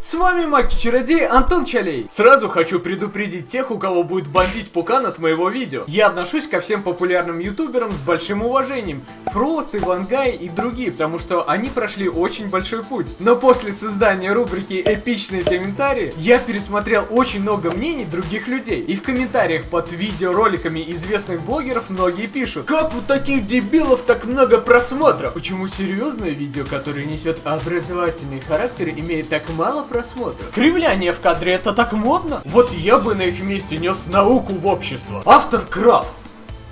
С вами Маки-чародей Антон Чалей. Сразу хочу предупредить тех, у кого будет бомбить пукан от моего видео. Я отношусь ко всем популярным ютуберам с большим уважением. Фрост, Ивангай и другие, потому что они прошли очень большой путь. Но после создания рубрики «Эпичные комментарии» я пересмотрел очень много мнений других людей. И в комментариях под видеороликами известных блогеров многие пишут Как у таких дебилов так много просмотров? Почему серьезное видео, которое несет образовательный характер, имеет так мало просмотров. Кривляние в кадре это так модно? Вот я бы на их месте нес науку в общество. Автор Краб.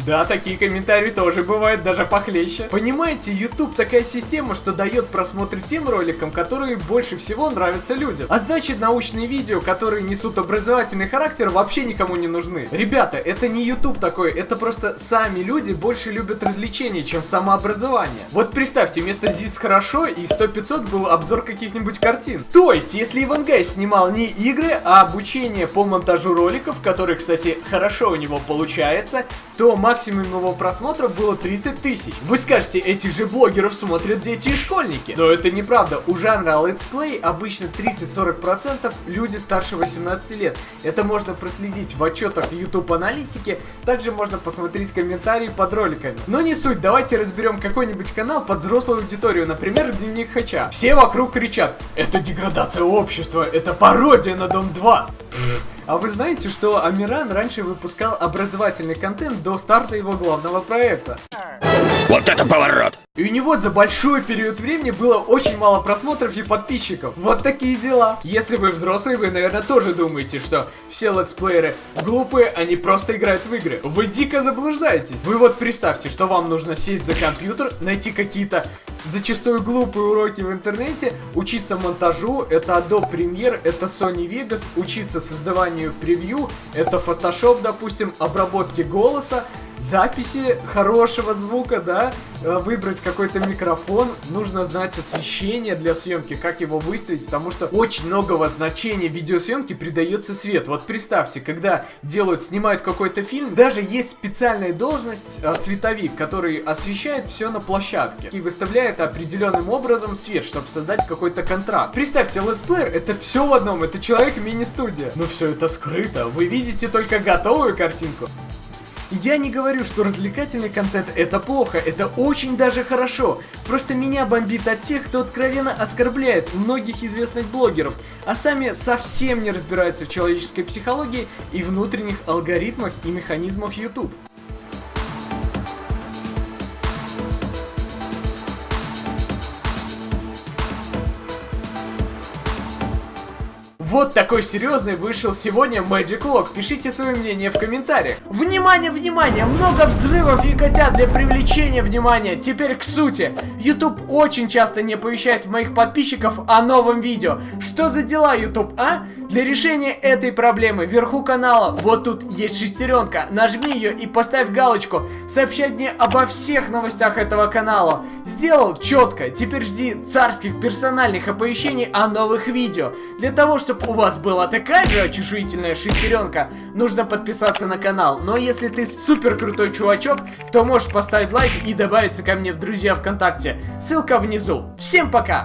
Да, такие комментарии тоже бывают даже похлеще. Понимаете, YouTube такая система, что дает просмотр тем роликам, которые больше всего нравятся людям. А значит, научные видео, которые несут образовательный характер, вообще никому не нужны. Ребята, это не YouTube такой, это просто сами люди больше любят развлечения, чем самообразование. Вот представьте, вместо ЗИС хорошо и 100-500 был обзор каких-нибудь картин. То есть, если Ивангай снимал не игры, а обучение по монтажу роликов, который, кстати, хорошо у него получается, то максимум его просмотров было 30 тысяч. Вы скажете, этих же блогеров смотрят дети и школьники. Но это неправда. У жанра let's play обычно 30-40% люди старше 18 лет. Это можно проследить в отчетах YouTube аналитики. Также можно посмотреть комментарии под роликами. Но не суть, давайте разберем какой-нибудь канал под взрослую аудиторию, например, Дневник Хача. Все вокруг кричат, это деградация общества, это пародия на Дом 2. А вы знаете, что Амиран раньше выпускал образовательный контент до старта его главного проекта? Вот это поворот! И у него за большой период времени было очень мало просмотров и подписчиков. Вот такие дела. Если вы взрослый, вы, наверное, тоже думаете, что все летсплееры глупые, они просто играют в игры. Вы дико заблуждаетесь. Вы вот представьте, что вам нужно сесть за компьютер, найти какие-то зачастую глупые уроки в интернете, учиться монтажу, это Adobe Premiere, это Sony Vegas, учиться создаванию превью, это Photoshop, допустим, обработки голоса, записи хорошего звука, да, э, выбрать какой-то микрофон, нужно знать освещение для съемки, как его выставить, потому что очень многого значения видеосъемки придается свет. Вот представьте, когда делают, снимают какой-то фильм, даже есть специальная должность а, световик, который освещает все на площадке и выставляет определенным образом свет, чтобы создать какой-то контраст. Представьте, летсплеер это все в одном, это человек мини-студия. Но все это скрыто, вы видите только готовую картинку. Я не говорю, что развлекательный контент это плохо, это очень даже хорошо. Просто меня бомбит от тех, кто откровенно оскорбляет многих известных блогеров, а сами совсем не разбираются в человеческой психологии и внутренних алгоритмах и механизмах YouTube. Вот такой серьезный вышел сегодня Magic Lock. Пишите свое мнение в комментариях. Внимание, внимание! Много взрывов и котят для привлечения внимания. Теперь к сути. YouTube очень часто не оповещает моих подписчиков о новом видео. Что за дела, YouTube, а? Для решения этой проблемы вверху канала, вот тут есть шестеренка. Нажми ее и поставь галочку. Сообщать мне обо всех новостях этого канала. Сделал четко. Теперь жди царских персональных оповещений о новых видео. Для того, чтобы у вас была такая же очешуительная шестеренка, нужно подписаться на канал. Но если ты супер крутой чувачок, то можешь поставить лайк и добавиться ко мне в друзья ВКонтакте. Ссылка внизу. Всем пока!